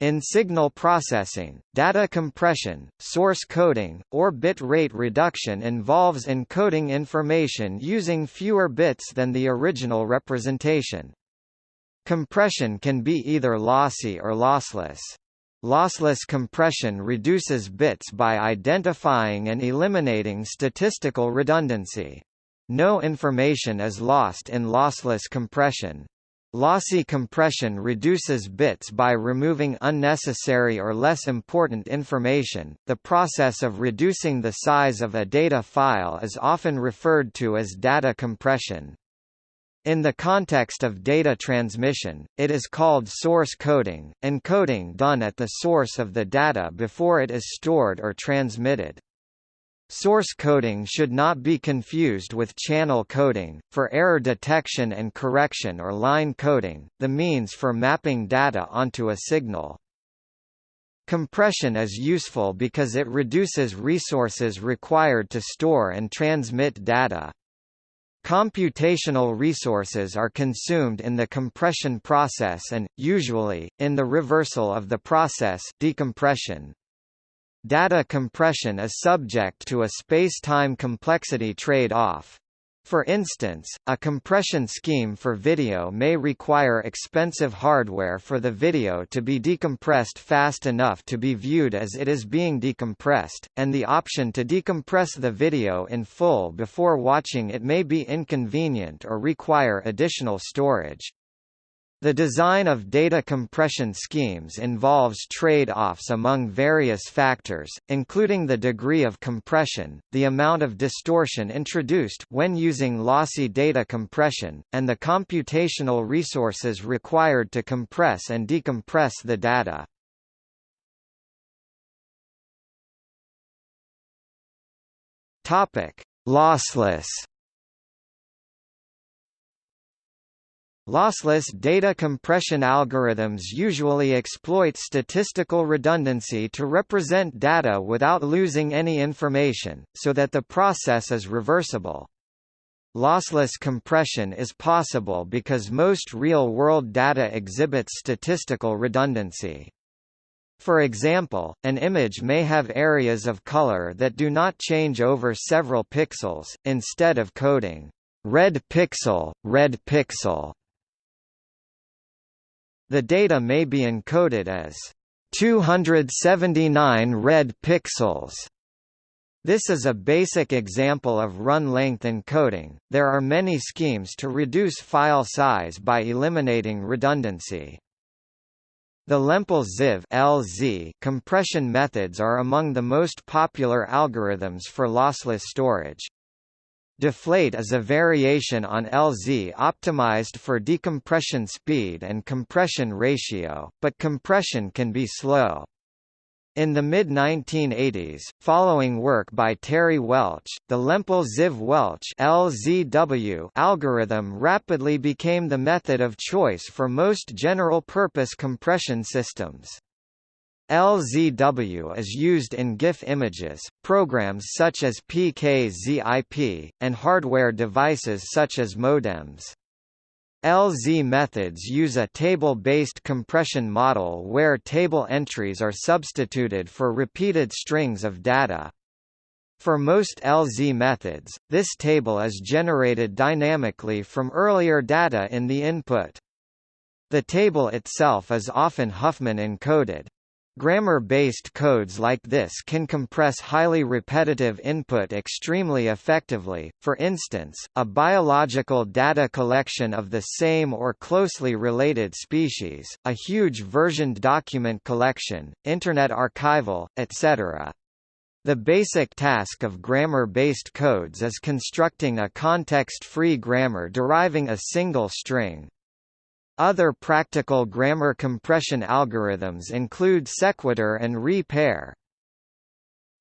In signal processing, data compression, source coding, or bit rate reduction involves encoding information using fewer bits than the original representation. Compression can be either lossy or lossless. Lossless compression reduces bits by identifying and eliminating statistical redundancy. No information is lost in lossless compression. Lossy compression reduces bits by removing unnecessary or less important information. The process of reducing the size of a data file is often referred to as data compression. In the context of data transmission, it is called source coding, encoding done at the source of the data before it is stored or transmitted. Source coding should not be confused with channel coding, for error detection and correction or line coding, the means for mapping data onto a signal. Compression is useful because it reduces resources required to store and transmit data. Computational resources are consumed in the compression process and, usually, in the reversal of the process decompression. Data compression is subject to a space-time complexity trade-off. For instance, a compression scheme for video may require expensive hardware for the video to be decompressed fast enough to be viewed as it is being decompressed, and the option to decompress the video in full before watching it may be inconvenient or require additional storage. The design of data compression schemes involves trade-offs among various factors, including the degree of compression, the amount of distortion introduced when using lossy data compression, and the computational resources required to compress and decompress the data. Lossless Lossless data compression algorithms usually exploit statistical redundancy to represent data without losing any information, so that the process is reversible. Lossless compression is possible because most real-world data exhibits statistical redundancy. For example, an image may have areas of color that do not change over several pixels, instead of coding, red pixel, red pixel, the data may be encoded as 279 red pixels. This is a basic example of run-length encoding. There are many schemes to reduce file size by eliminating redundancy. The Lempel-Ziv (LZ) compression methods are among the most popular algorithms for lossless storage. Deflate is a variation on LZ optimized for decompression speed and compression ratio, but compression can be slow. In the mid-1980s, following work by Terry Welch, the Lempel-Ziv-Welch algorithm rapidly became the method of choice for most general-purpose compression systems. LZW is used in GIF images, programs such as PKZIP, and hardware devices such as modems. LZ methods use a table-based compression model where table entries are substituted for repeated strings of data. For most LZ methods, this table is generated dynamically from earlier data in the input. The table itself is often Huffman encoded. Grammar-based codes like this can compress highly repetitive input extremely effectively, for instance, a biological data collection of the same or closely related species, a huge versioned document collection, Internet archival, etc. The basic task of grammar-based codes is constructing a context-free grammar deriving a single string, other practical grammar compression algorithms include sequitur and re-pair.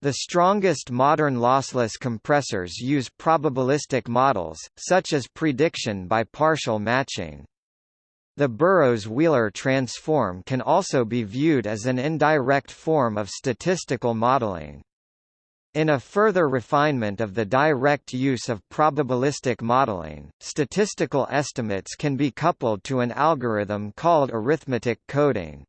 The strongest modern lossless compressors use probabilistic models, such as prediction by partial matching. The Burrows-Wheeler transform can also be viewed as an indirect form of statistical modeling. In a further refinement of the direct use of probabilistic modeling, statistical estimates can be coupled to an algorithm called arithmetic coding.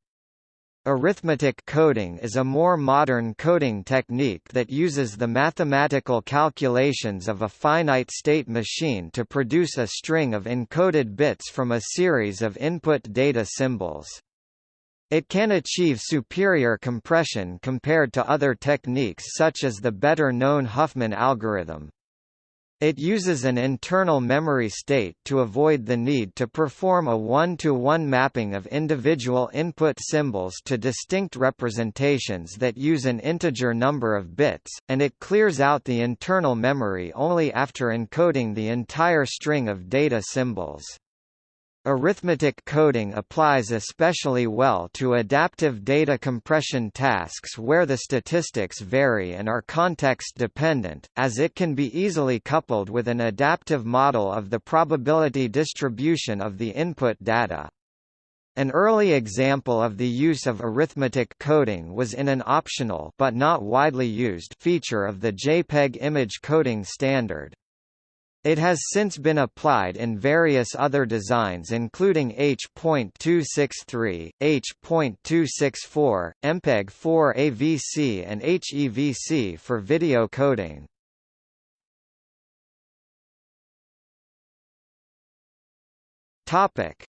Arithmetic coding is a more modern coding technique that uses the mathematical calculations of a finite-state machine to produce a string of encoded bits from a series of input data symbols. It can achieve superior compression compared to other techniques such as the better-known Huffman algorithm. It uses an internal memory state to avoid the need to perform a one-to-one -one mapping of individual input symbols to distinct representations that use an integer number of bits, and it clears out the internal memory only after encoding the entire string of data symbols. Arithmetic coding applies especially well to adaptive data compression tasks where the statistics vary and are context-dependent, as it can be easily coupled with an adaptive model of the probability distribution of the input data. An early example of the use of arithmetic coding was in an optional but not widely used feature of the JPEG image coding standard. It has since been applied in various other designs including H.263, H.264, MPEG-4 AVC and HEVC for video coding.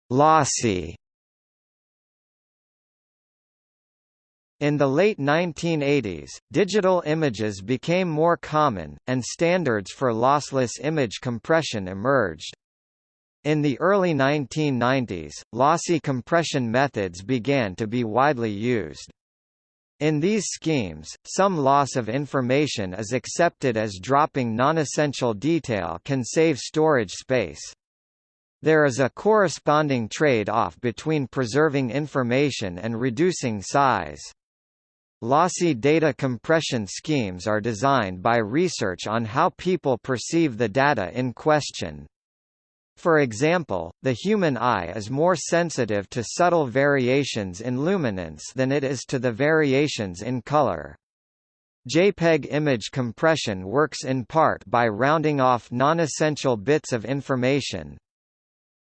Lossy In the late 1980s, digital images became more common, and standards for lossless image compression emerged. In the early 1990s, lossy compression methods began to be widely used. In these schemes, some loss of information is accepted as dropping non-essential detail can save storage space. There is a corresponding trade-off between preserving information and reducing size. Lossy data compression schemes are designed by research on how people perceive the data in question. For example, the human eye is more sensitive to subtle variations in luminance than it is to the variations in color. JPEG image compression works in part by rounding off non-essential bits of information,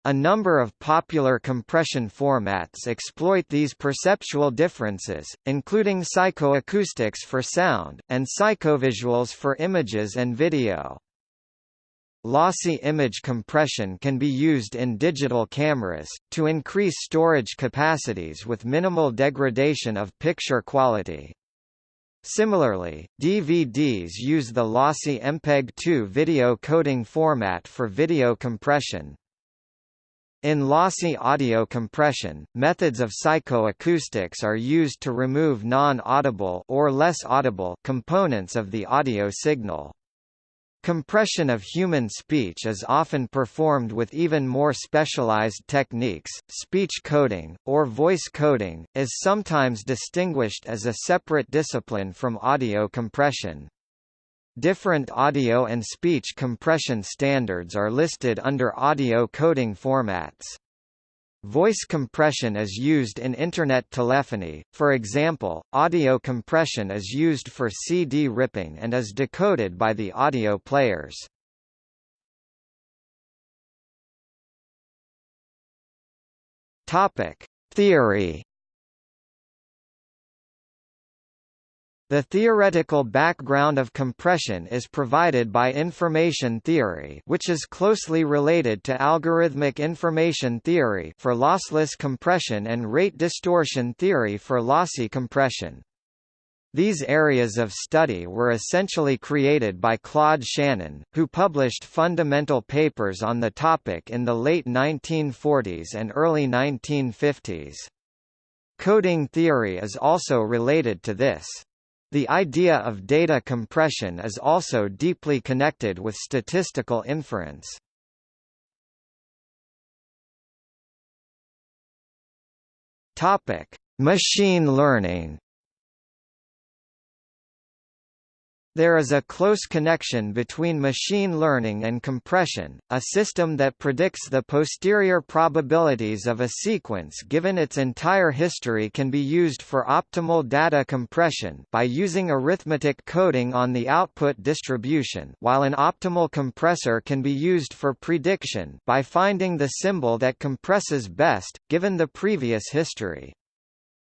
a number of popular compression formats exploit these perceptual differences, including psychoacoustics for sound, and psychovisuals for images and video. Lossy image compression can be used in digital cameras, to increase storage capacities with minimal degradation of picture quality. Similarly, DVDs use the lossy MPEG-2 video coding format for video compression, in lossy audio compression, methods of psychoacoustics are used to remove non-audible or less audible components of the audio signal. Compression of human speech is often performed with even more specialized techniques. Speech coding, or voice coding, is sometimes distinguished as a separate discipline from audio compression. Different audio and speech compression standards are listed under audio coding formats. Voice compression is used in Internet telephony, for example, audio compression is used for CD ripping and is decoded by the audio players. Theory The theoretical background of compression is provided by information theory which is closely related to algorithmic information theory for lossless compression and rate distortion theory for lossy compression. These areas of study were essentially created by Claude Shannon, who published fundamental papers on the topic in the late 1940s and early 1950s. Coding theory is also related to this. The idea of data compression is also deeply connected with statistical inference. Topic: Machine learning. There is a close connection between machine learning and compression, a system that predicts the posterior probabilities of a sequence given its entire history can be used for optimal data compression by using arithmetic coding on the output distribution while an optimal compressor can be used for prediction by finding the symbol that compresses best, given the previous history.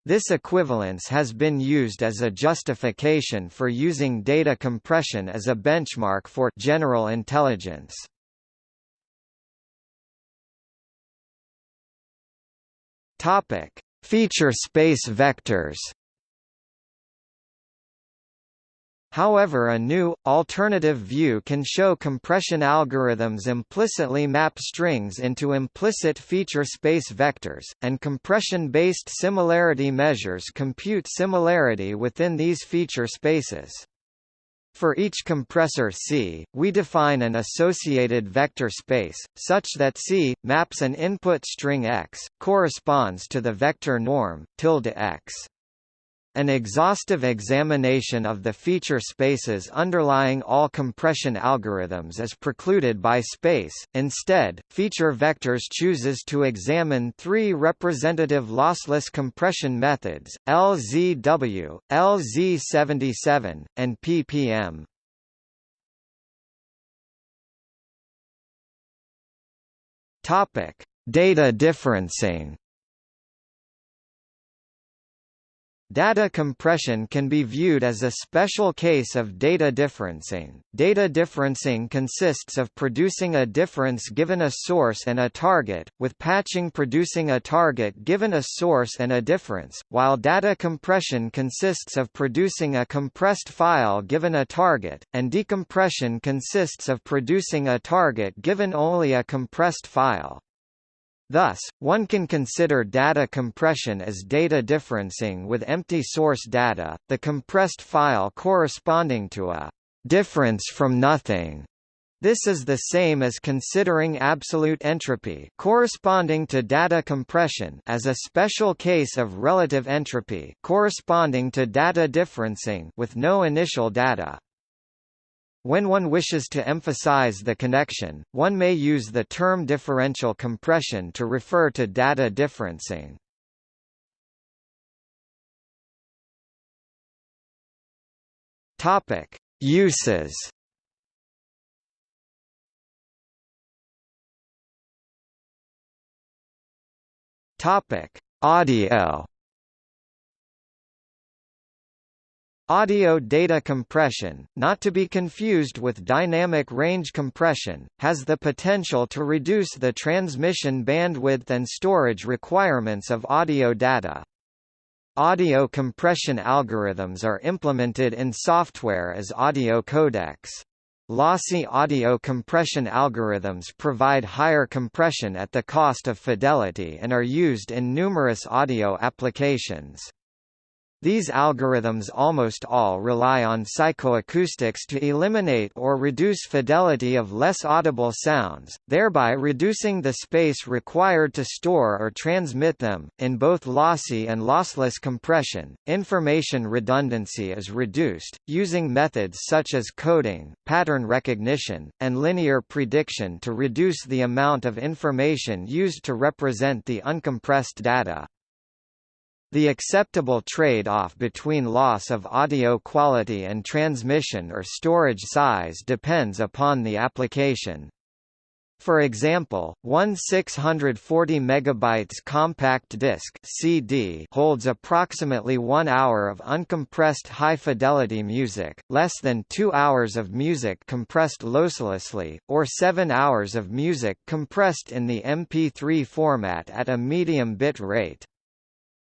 This equivalence has been used as a justification for using data compression as a benchmark for general intelligence. Topic: Feature space vectors. However a new, alternative view can show compression algorithms implicitly map strings into implicit feature space vectors, and compression-based similarity measures compute similarity within these feature spaces. For each compressor C, we define an associated vector space, such that C, maps an input string x, corresponds to the vector norm, tilde x. An exhaustive examination of the feature spaces underlying all compression algorithms is precluded by space, instead, feature vectors chooses to examine three representative lossless compression methods, LZW, LZ77, and ppm. Topic: Data differencing Data compression can be viewed as a special case of data differencing. Data differencing consists of producing a difference given a source and a target, with patching producing a target given a source and a difference, while data compression consists of producing a compressed file given a target, and decompression consists of producing a target given only a compressed file. Thus, one can consider data compression as data differencing with empty source data, the compressed file corresponding to a difference from nothing. This is the same as considering absolute entropy corresponding to data compression as a special case of relative entropy corresponding to data differencing with no initial data. When one wishes to emphasize the connection, one may use the term differential compression to refer to data differencing. Topic: Uses. Topic: Audio. Audio data compression, not to be confused with dynamic range compression, has the potential to reduce the transmission bandwidth and storage requirements of audio data. Audio compression algorithms are implemented in software as audio codecs. Lossy audio compression algorithms provide higher compression at the cost of fidelity and are used in numerous audio applications. These algorithms almost all rely on psychoacoustics to eliminate or reduce fidelity of less audible sounds, thereby reducing the space required to store or transmit them. In both lossy and lossless compression, information redundancy is reduced, using methods such as coding, pattern recognition, and linear prediction to reduce the amount of information used to represent the uncompressed data. The acceptable trade-off between loss of audio quality and transmission or storage size depends upon the application. For example, one 640 megabytes compact disc (CD) holds approximately 1 hour of uncompressed high-fidelity music, less than 2 hours of music compressed losslessly, or 7 hours of music compressed in the MP3 format at a medium bit rate.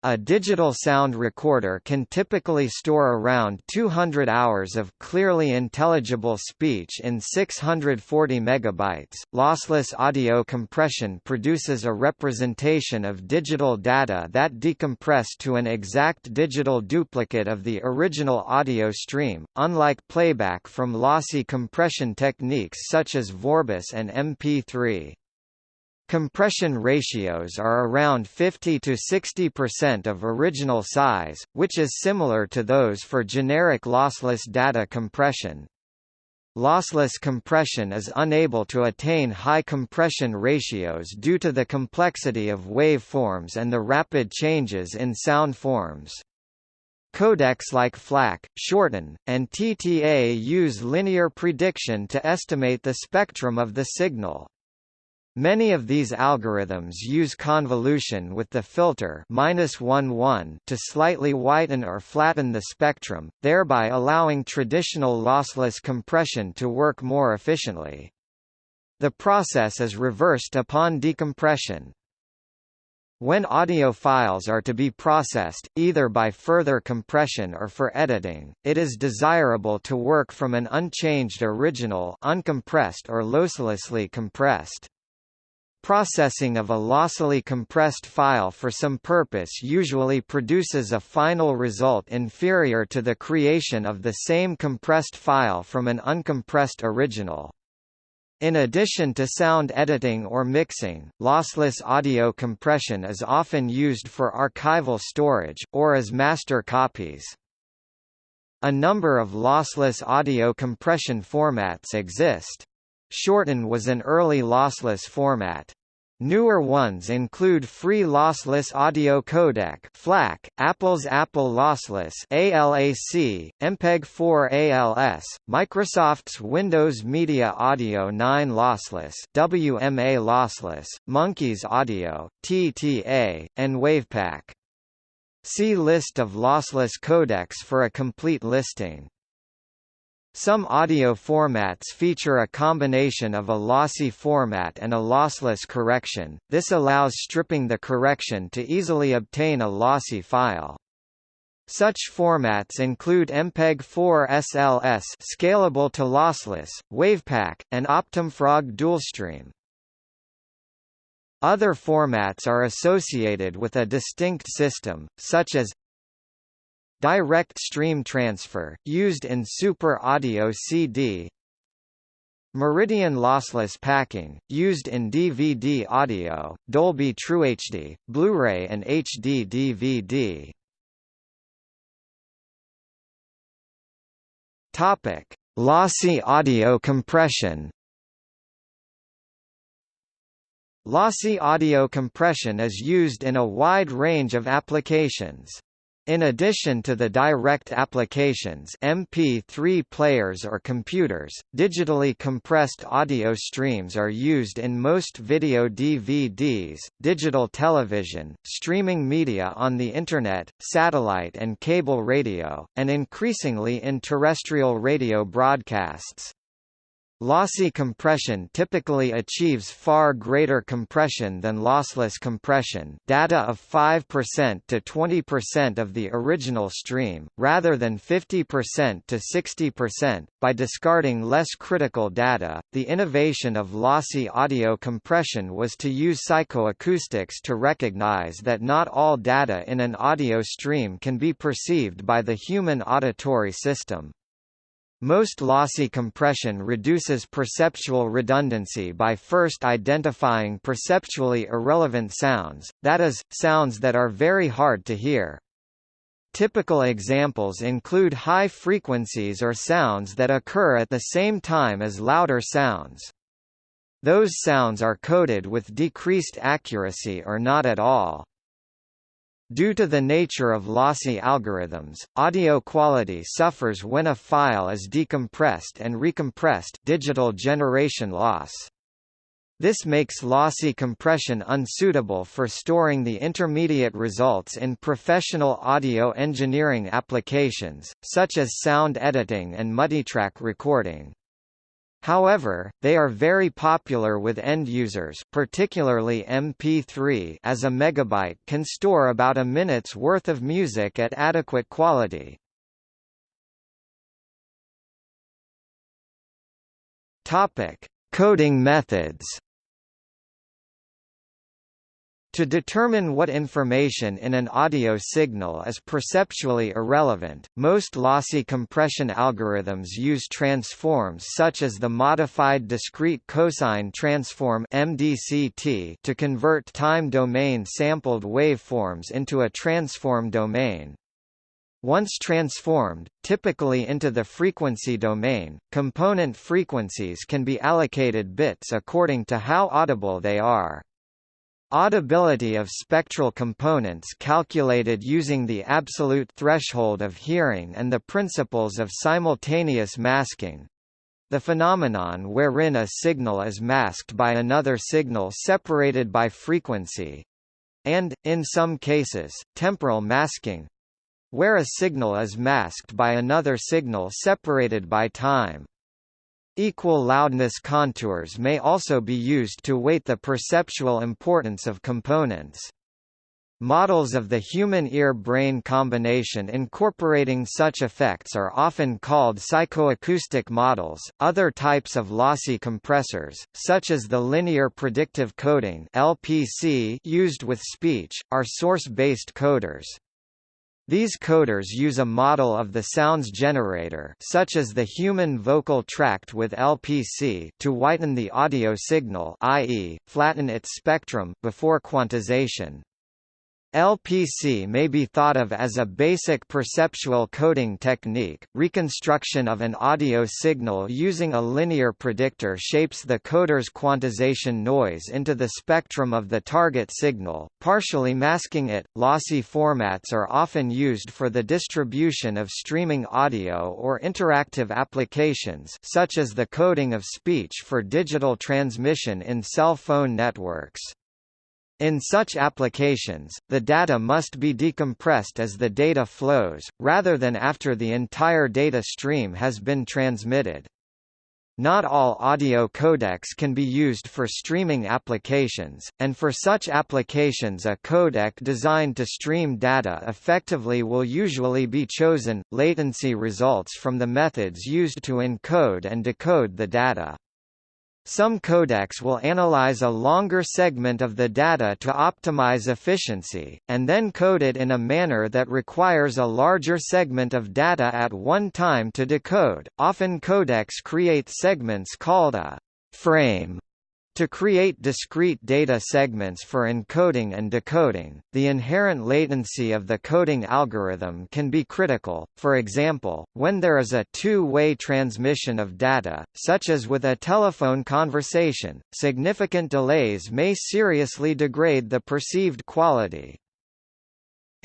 A digital sound recorder can typically store around 200 hours of clearly intelligible speech in 640 megabytes. Lossless audio compression produces a representation of digital data that decompress to an exact digital duplicate of the original audio stream, unlike playback from lossy compression techniques such as Vorbis and MP3. Compression ratios are around 50 to 60% of original size, which is similar to those for generic lossless data compression. Lossless compression is unable to attain high compression ratios due to the complexity of waveforms and the rapid changes in sound forms. Codecs like FLAC, Shorten, and TTA use linear prediction to estimate the spectrum of the signal. Many of these algorithms use convolution with the filter -1 to slightly whiten or flatten the spectrum, thereby allowing traditional lossless compression to work more efficiently. The process is reversed upon decompression. When audio files are to be processed, either by further compression or for editing, it is desirable to work from an unchanged original uncompressed or losslessly compressed. Processing of a lossily compressed file for some purpose usually produces a final result inferior to the creation of the same compressed file from an uncompressed original. In addition to sound editing or mixing, lossless audio compression is often used for archival storage, or as master copies. A number of lossless audio compression formats exist. Shorten was an early lossless format. Newer ones include Free Lossless Audio Codec (FLAC), Apple's Apple Lossless (ALAC), MPEG-4 ALS, Microsoft's Windows Media Audio 9 Lossless (WMA Lossless), Monkeys Audio (TTA), and WavPack. See list of lossless codecs for a complete listing. Some audio formats feature a combination of a lossy format and a lossless correction, this allows stripping the correction to easily obtain a lossy file. Such formats include MPEG-4 SLS scalable to lossless, WavPack, and OptimFrog DualStream. Other formats are associated with a distinct system, such as Direct stream transfer, used in Super Audio CD Meridian lossless packing, used in DVD audio, Dolby TrueHD, Blu-ray and HD DVD. Topic: Lossy audio compression. Lossy audio compression is used in a wide range of applications. In addition to the direct applications MP3 players or computers, digitally compressed audio streams are used in most video DVDs, digital television, streaming media on the Internet, satellite and cable radio, and increasingly in terrestrial radio broadcasts. Lossy compression typically achieves far greater compression than lossless compression data of 5% to 20% of the original stream, rather than 50% to 60%. By discarding less critical data, the innovation of lossy audio compression was to use psychoacoustics to recognize that not all data in an audio stream can be perceived by the human auditory system. Most lossy compression reduces perceptual redundancy by first identifying perceptually irrelevant sounds, that is, sounds that are very hard to hear. Typical examples include high frequencies or sounds that occur at the same time as louder sounds. Those sounds are coded with decreased accuracy or not at all. Due to the nature of lossy algorithms, audio quality suffers when a file is decompressed and recompressed digital generation loss. This makes lossy compression unsuitable for storing the intermediate results in professional audio engineering applications, such as sound editing and multitrack recording. However, they are very popular with end users particularly MP3 as a megabyte can store about a minute's worth of music at adequate quality. Topic: Coding methods to determine what information in an audio signal is perceptually irrelevant, most lossy compression algorithms use transforms such as the modified discrete cosine transform (MDCT) to convert time domain sampled waveforms into a transform domain. Once transformed, typically into the frequency domain, component frequencies can be allocated bits according to how audible they are. Audibility of spectral components calculated using the absolute threshold of hearing and the principles of simultaneous masking. the phenomenon wherein a signal is masked by another signal separated by frequency, and, in some cases, temporal masking, where a signal is masked by another signal separated by time. Equal loudness contours may also be used to weight the perceptual importance of components. Models of the human ear-brain combination incorporating such effects are often called psychoacoustic models. Other types of lossy compressors, such as the linear predictive coding (LPC) used with speech, are source-based coders. These coders use a model of the sounds generator such as the human vocal tract with LPC to whiten the audio signal i.e., flatten its spectrum before quantization. LPC may be thought of as a basic perceptual coding technique. Reconstruction of an audio signal using a linear predictor shapes the coder's quantization noise into the spectrum of the target signal, partially masking it. Lossy formats are often used for the distribution of streaming audio or interactive applications, such as the coding of speech for digital transmission in cell phone networks. In such applications, the data must be decompressed as the data flows, rather than after the entire data stream has been transmitted. Not all audio codecs can be used for streaming applications, and for such applications a codec designed to stream data effectively will usually be chosen. Latency results from the methods used to encode and decode the data. Some codecs will analyze a longer segment of the data to optimize efficiency, and then code it in a manner that requires a larger segment of data at one time to decode. Often codecs create segments called a frame to create discrete data segments for encoding and decoding, the inherent latency of the coding algorithm can be critical, for example, when there is a two-way transmission of data, such as with a telephone conversation, significant delays may seriously degrade the perceived quality.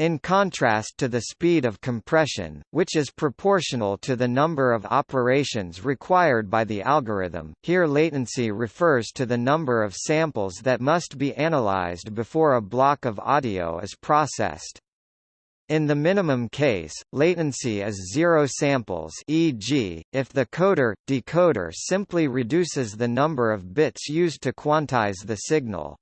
In contrast to the speed of compression, which is proportional to the number of operations required by the algorithm, here latency refers to the number of samples that must be analyzed before a block of audio is processed. In the minimum case, latency is zero samples e.g., if the coder-decoder simply reduces the number of bits used to quantize the signal.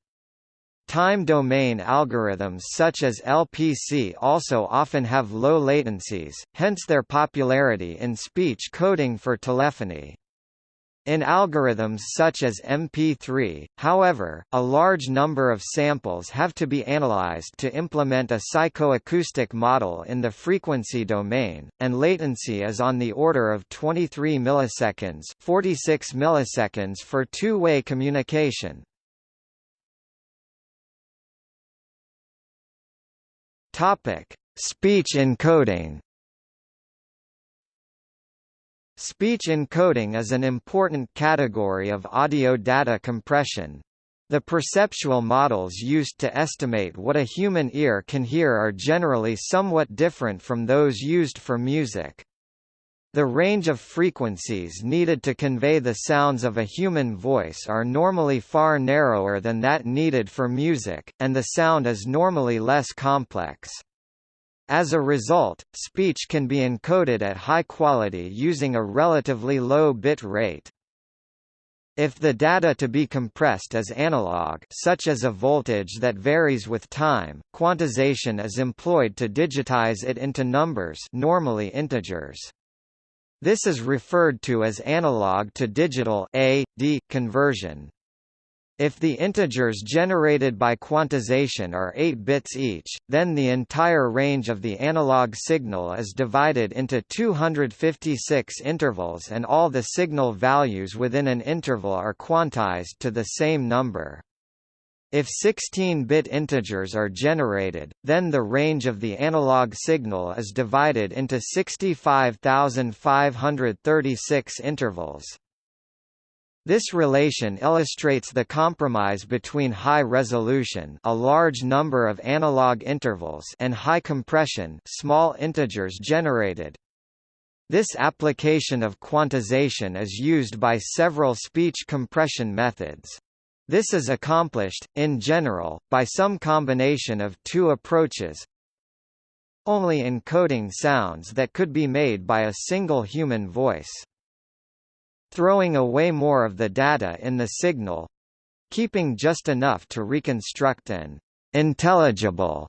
Time domain algorithms such as LPC also often have low latencies, hence their popularity in speech coding for telephony. In algorithms such as MP3, however, a large number of samples have to be analyzed to implement a psychoacoustic model in the frequency domain, and latency is on the order of 23 milliseconds 46 milliseconds for two-way communication. Topic: Speech encoding. Speech encoding is an important category of audio data compression. The perceptual models used to estimate what a human ear can hear are generally somewhat different from those used for music. The range of frequencies needed to convey the sounds of a human voice are normally far narrower than that needed for music, and the sound is normally less complex. As a result, speech can be encoded at high quality using a relatively low bit rate. If the data to be compressed is analog such as a voltage that varies with time, quantization is employed to digitize it into numbers normally integers. This is referred to as analog to digital conversion. If the integers generated by quantization are 8 bits each, then the entire range of the analog signal is divided into 256 intervals and all the signal values within an interval are quantized to the same number. If 16-bit integers are generated, then the range of the analog signal is divided into 65,536 intervals. This relation illustrates the compromise between high resolution a large number of analog intervals and high compression small integers generated. This application of quantization is used by several speech compression methods. This is accomplished, in general, by some combination of two approaches only encoding sounds that could be made by a single human voice. Throwing away more of the data in the signal keeping just enough to reconstruct an intelligible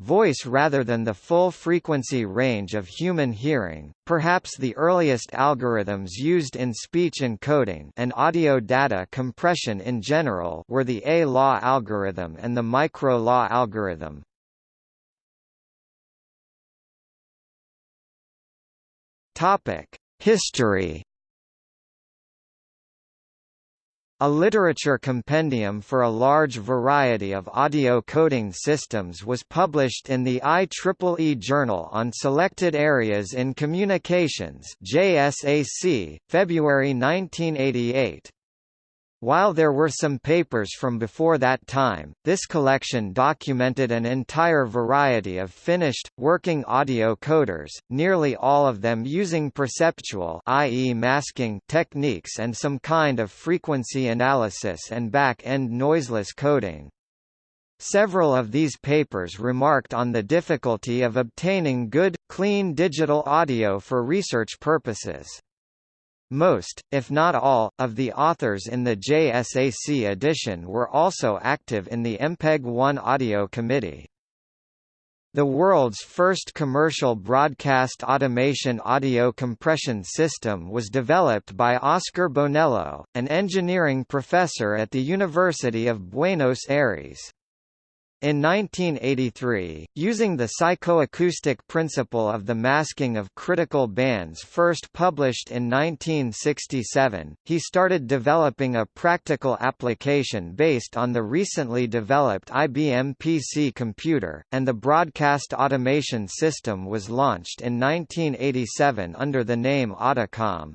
voice rather than the full frequency range of human hearing. Perhaps the earliest algorithms used in speech encoding and audio data compression in general were the A-law algorithm and the micro-law algorithm. History A literature compendium for a large variety of audio coding systems was published in the IEEE Journal on Selected Areas in Communications JSAC, February 1988. While there were some papers from before that time, this collection documented an entire variety of finished, working audio coders, nearly all of them using perceptual i.e. masking techniques and some kind of frequency analysis and back-end noiseless coding. Several of these papers remarked on the difficulty of obtaining good, clean digital audio for research purposes. Most, if not all, of the authors in the JSAC edition were also active in the MPEG-1 audio committee. The world's first commercial broadcast automation audio compression system was developed by Oscar Bonello, an engineering professor at the University of Buenos Aires. In 1983, using the psychoacoustic principle of the masking of critical bands first published in 1967, he started developing a practical application based on the recently developed IBM PC computer, and the broadcast automation system was launched in 1987 under the name Audicom.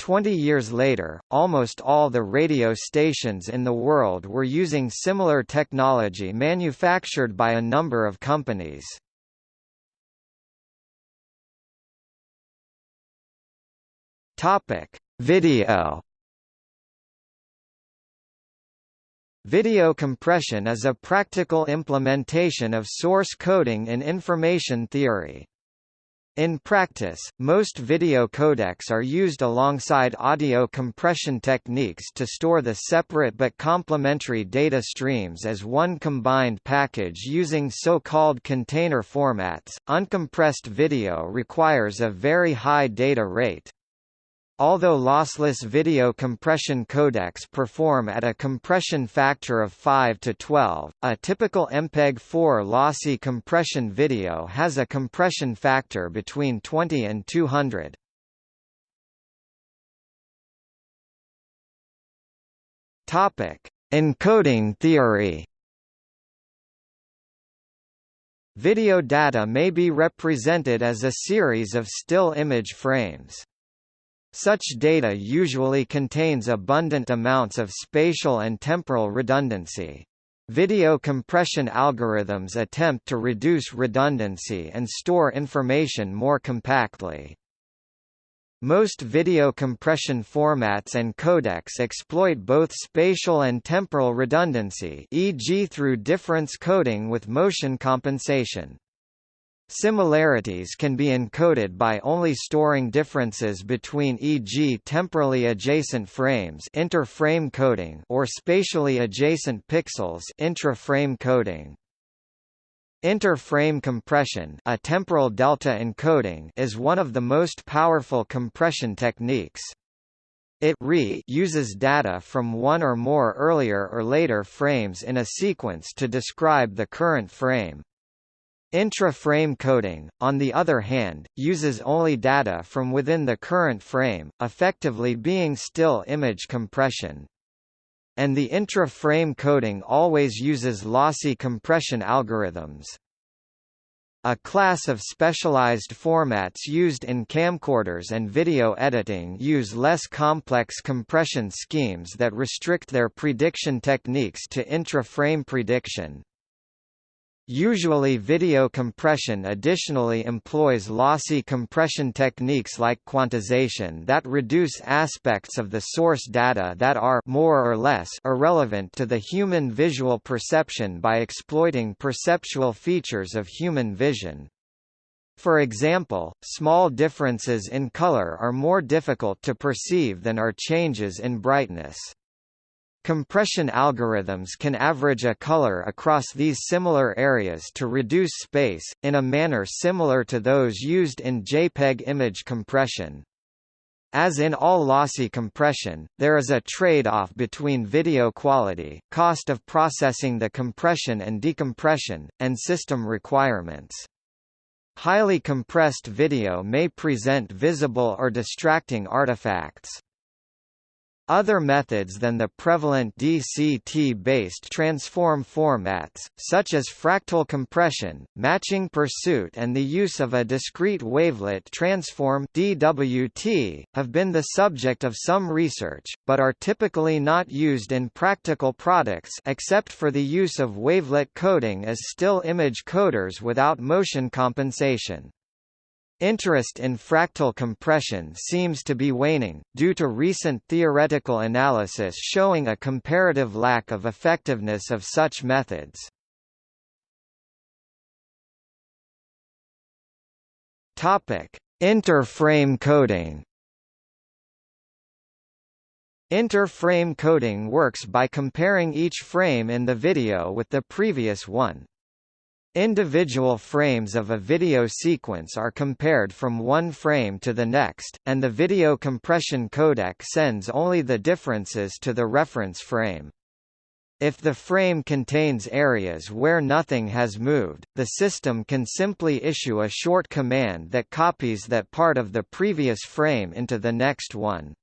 Twenty years later, almost all the radio stations in the world were using similar technology manufactured by a number of companies. Video. Video compression is a practical implementation of source coding in information theory. In practice, most video codecs are used alongside audio compression techniques to store the separate but complementary data streams as one combined package using so-called container formats. Uncompressed video requires a very high data rate. Although lossless video compression codecs perform at a compression factor of 5 to 12, a typical MPEG-4 lossy compression video has a compression factor between 20 and 200. Topic: Encoding theory. Video data may be represented as a series of still image frames. Such data usually contains abundant amounts of spatial and temporal redundancy. Video compression algorithms attempt to reduce redundancy and store information more compactly. Most video compression formats and codecs exploit both spatial and temporal redundancy e.g. through difference coding with motion compensation. Similarities can be encoded by only storing differences between e.g. temporally adjacent frames inter-frame coding or spatially adjacent pixels intra-frame coding. Inter-frame compression a temporal delta encoding is one of the most powerful compression techniques. It re uses data from one or more earlier or later frames in a sequence to describe the current frame. Intra-frame coding, on the other hand, uses only data from within the current frame, effectively being still image compression. And the intra-frame coding always uses lossy compression algorithms. A class of specialized formats used in camcorders and video editing use less complex compression schemes that restrict their prediction techniques to intra-frame prediction. Usually video compression additionally employs lossy compression techniques like quantization that reduce aspects of the source data that are more or less irrelevant to the human visual perception by exploiting perceptual features of human vision. For example, small differences in color are more difficult to perceive than are changes in brightness. Compression algorithms can average a color across these similar areas to reduce space, in a manner similar to those used in JPEG image compression. As in all lossy compression, there is a trade-off between video quality, cost of processing the compression and decompression, and system requirements. Highly compressed video may present visible or distracting artifacts. Other methods than the prevalent DCT-based transform formats, such as fractal compression, matching pursuit and the use of a discrete wavelet transform DWT, have been the subject of some research, but are typically not used in practical products except for the use of wavelet coding as still image coders without motion compensation. Interest in fractal compression seems to be waning, due to recent theoretical analysis showing a comparative lack of effectiveness of such methods. Inter-frame coding Inter-frame coding works by comparing each frame in the video with the previous one, Individual frames of a video sequence are compared from one frame to the next, and the video compression codec sends only the differences to the reference frame. If the frame contains areas where nothing has moved, the system can simply issue a short command that copies that part of the previous frame into the next one.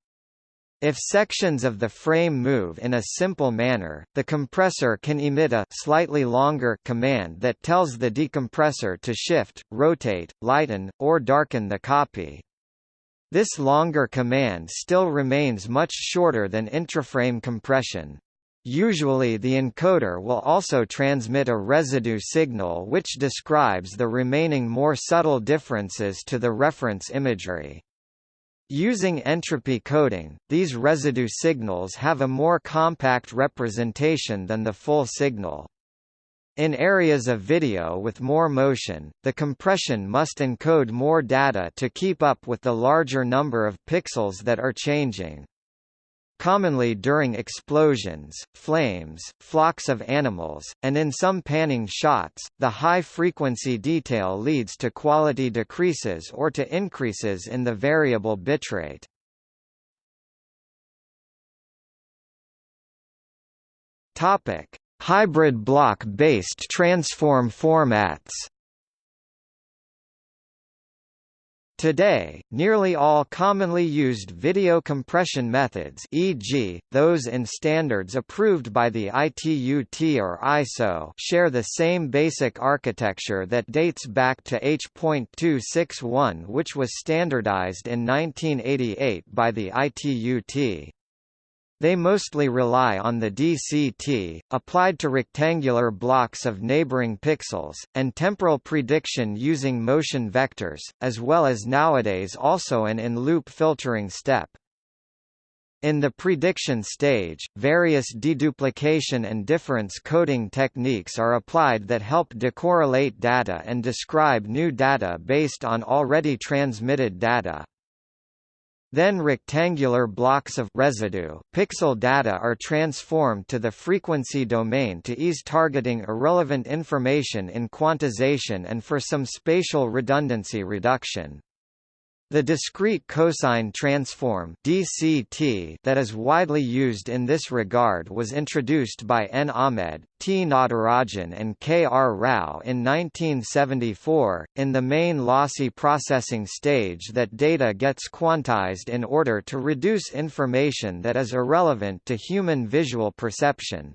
If sections of the frame move in a simple manner, the compressor can emit a slightly longer command that tells the decompressor to shift, rotate, lighten, or darken the copy. This longer command still remains much shorter than intraframe compression. Usually the encoder will also transmit a residue signal which describes the remaining more subtle differences to the reference imagery. Using entropy coding, these residue signals have a more compact representation than the full signal. In areas of video with more motion, the compression must encode more data to keep up with the larger number of pixels that are changing. Commonly during explosions, flames, flocks of animals, and in some panning shots, the high-frequency detail leads to quality decreases or to increases in the variable bitrate. Hybrid block-based transform formats Today, nearly all commonly used video compression methods e.g., those in standards approved by the ITU-T or ISO share the same basic architecture that dates back to H.261 which was standardized in 1988 by the ITU-T. They mostly rely on the DCT, applied to rectangular blocks of neighboring pixels, and temporal prediction using motion vectors, as well as nowadays also an in-loop filtering step. In the prediction stage, various deduplication and difference coding techniques are applied that help decorrelate data and describe new data based on already transmitted data. Then rectangular blocks of residue pixel data are transformed to the frequency domain to ease targeting irrelevant information in quantization and for some spatial redundancy reduction. The discrete cosine transform DCT that is widely used in this regard was introduced by N. Ahmed, T. Natarajan and K. R. Rao in 1974, in the main lossy processing stage that data gets quantized in order to reduce information that is irrelevant to human visual perception.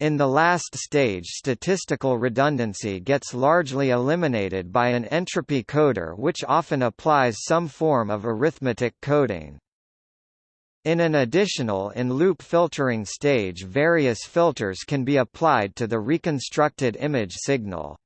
In the last stage statistical redundancy gets largely eliminated by an entropy coder which often applies some form of arithmetic coding. In an additional in-loop filtering stage various filters can be applied to the reconstructed image signal.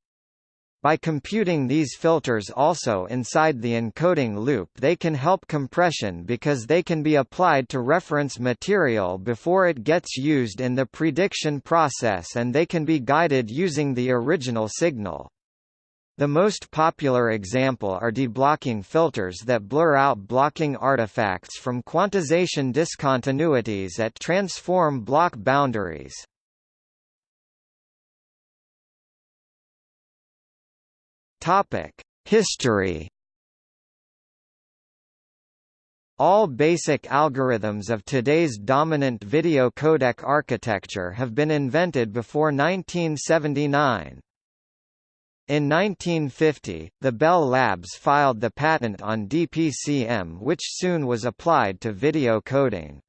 By computing these filters also inside the encoding loop they can help compression because they can be applied to reference material before it gets used in the prediction process and they can be guided using the original signal. The most popular example are deblocking filters that blur out blocking artifacts from quantization discontinuities at transform block boundaries. History All basic algorithms of today's dominant video codec architecture have been invented before 1979. In 1950, the Bell Labs filed the patent on DPCM which soon was applied to video coding.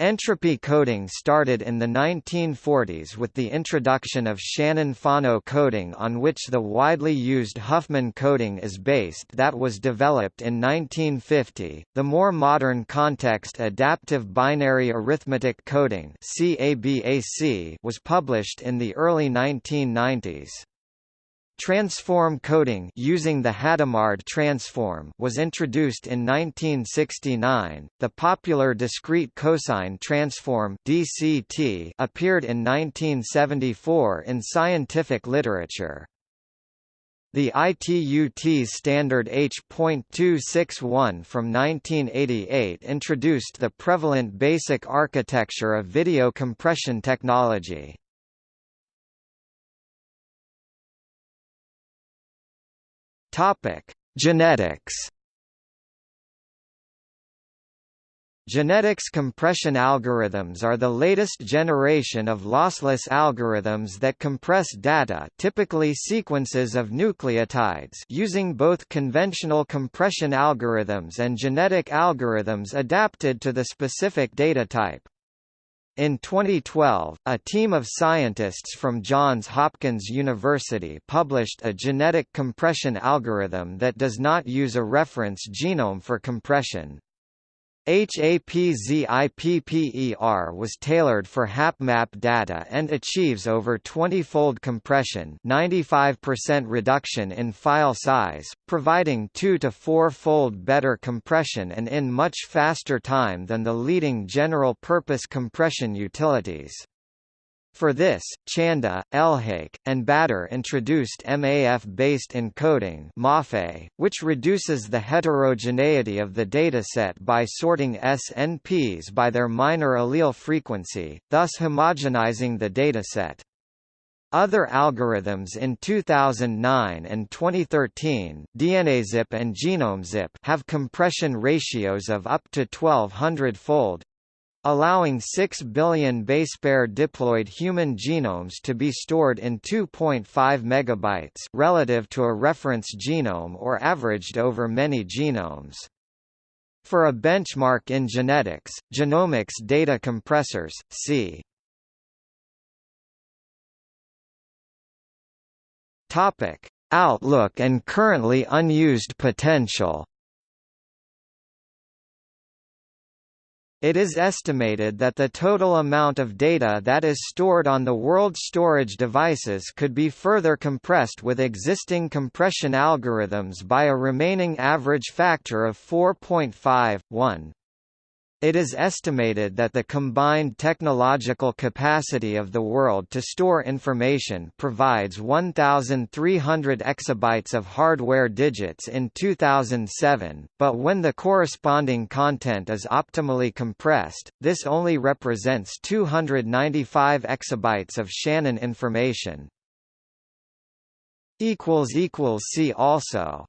Entropy coding started in the 1940s with the introduction of Shannon-Fano coding on which the widely used Huffman coding is based that was developed in 1950. The more modern context adaptive binary arithmetic coding was published in the early 1990s. Transform coding using the Hadamard transform was introduced in 1969. The popular discrete cosine transform (DCT) appeared in 1974 in scientific literature. The ITUT standard H.261 from 1988 introduced the prevalent basic architecture of video compression technology. Topic: Genetics. Genetics compression algorithms are the latest generation of lossless algorithms that compress data typically sequences of nucleotides using both conventional compression algorithms and genetic algorithms adapted to the specific data type. In 2012, a team of scientists from Johns Hopkins University published a genetic compression algorithm that does not use a reference genome for compression. HAPZIPPER was tailored for HapMap data and achieves over 20-fold compression 95% reduction in file size, providing 2 to 4-fold better compression and in much faster time than the leading general-purpose compression utilities. For this, Chanda, Elhaik, and Bader introduced MAF-based encoding which reduces the heterogeneity of the dataset by sorting SNPs by their minor allele frequency, thus homogenizing the dataset. Other algorithms in 2009 and 2013 DNAZip and GenomeZip have compression ratios of up to 1200-fold, allowing 6 billion basepair diploid human genomes to be stored in 2.5 megabytes relative to a reference genome or averaged over many genomes. For a benchmark in genetics, genomics data compressors, see Outlook and currently unused potential. It is estimated that the total amount of data that is stored on the world's storage devices could be further compressed with existing compression algorithms by a remaining average factor of 4.5, 1. It is estimated that the combined technological capacity of the world to store information provides 1,300 exabytes of hardware digits in 2007, but when the corresponding content is optimally compressed, this only represents 295 exabytes of Shannon information. See also